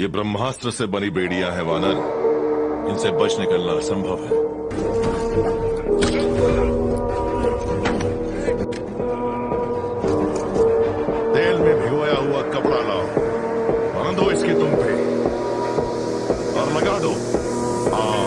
ये ब्रह्मास्त्र से बनी बेड़ियाँ हैं, वानर। इनसे बच निकलना असंभव है। तेल में भिगोया हुआ कपड़ा लाओ। बांधो इसके तुम पे। और लगा दो। आ